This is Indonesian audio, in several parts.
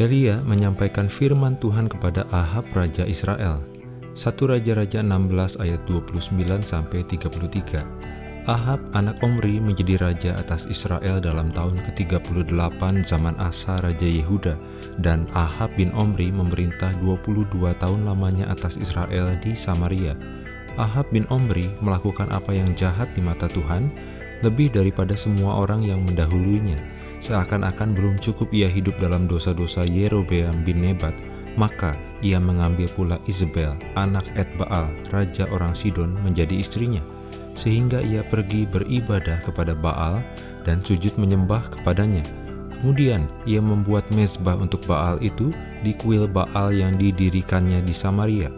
Elia menyampaikan firman Tuhan kepada Ahab Raja Israel. 1 Raja-Raja 16 ayat 29 sampai 33. Ahab anak Omri menjadi raja atas Israel dalam tahun ke-38 zaman Asa Raja Yehuda dan Ahab bin Omri memerintah 22 tahun lamanya atas Israel di Samaria. Ahab bin Omri melakukan apa yang jahat di mata Tuhan lebih daripada semua orang yang mendahuluinya Seakan-akan belum cukup ia hidup dalam dosa-dosa Yerobeam bin Nebat, maka ia mengambil pula Isabel, anak Edbaal, raja orang Sidon, menjadi istrinya. Sehingga ia pergi beribadah kepada Baal dan sujud menyembah kepadanya. Kemudian ia membuat mezbah untuk Baal itu di kuil Baal yang didirikannya di Samaria.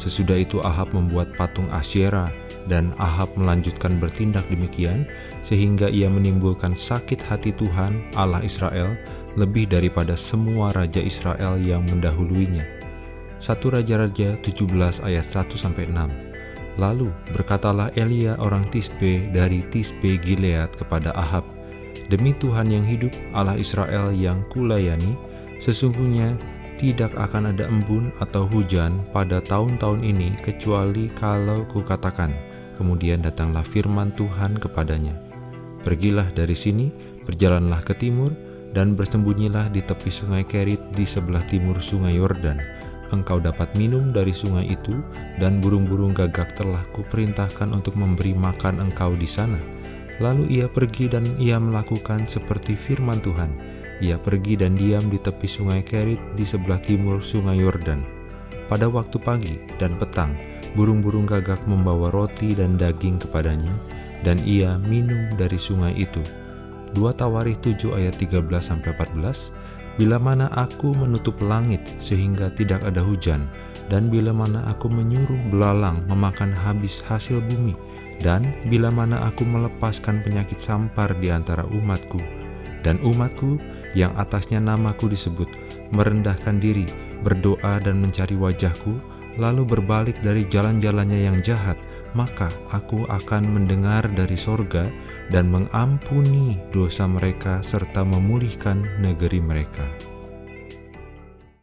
Sesudah itu Ahab membuat patung Asyera dan Ahab melanjutkan bertindak demikian, sehingga ia menimbulkan sakit hati Tuhan Allah Israel lebih daripada semua raja Israel yang mendahuluinya. 1 Raja-Raja 17 ayat 1-6 Lalu berkatalah Elia orang Tisbe dari Tisbe Gilead kepada Ahab, Demi Tuhan yang hidup, Allah Israel yang kulayani, sesungguhnya tidak akan ada embun atau hujan pada tahun-tahun ini kecuali kalau kukatakan, Kemudian datanglah firman Tuhan kepadanya, Pergilah dari sini, berjalanlah ke timur, dan bersembunyilah di tepi sungai Kerit di sebelah timur sungai Yordan. Engkau dapat minum dari sungai itu, dan burung-burung gagak telah kuperintahkan untuk memberi makan engkau di sana. Lalu ia pergi dan ia melakukan seperti firman Tuhan. Ia pergi dan diam di tepi sungai Kerit di sebelah timur sungai Yordan. Pada waktu pagi dan petang, burung-burung gagak membawa roti dan daging kepadanya, dan ia minum dari sungai itu. 2 Tawarikh 7 ayat 13-14 Bila mana aku menutup langit sehingga tidak ada hujan, dan bila mana aku menyuruh belalang memakan habis hasil bumi, dan bila mana aku melepaskan penyakit sampar di antara umatku, dan umatku yang atasnya namaku disebut, merendahkan diri, berdoa dan mencari wajahku, lalu berbalik dari jalan-jalannya yang jahat, maka aku akan mendengar dari sorga dan mengampuni dosa mereka serta memulihkan negeri mereka.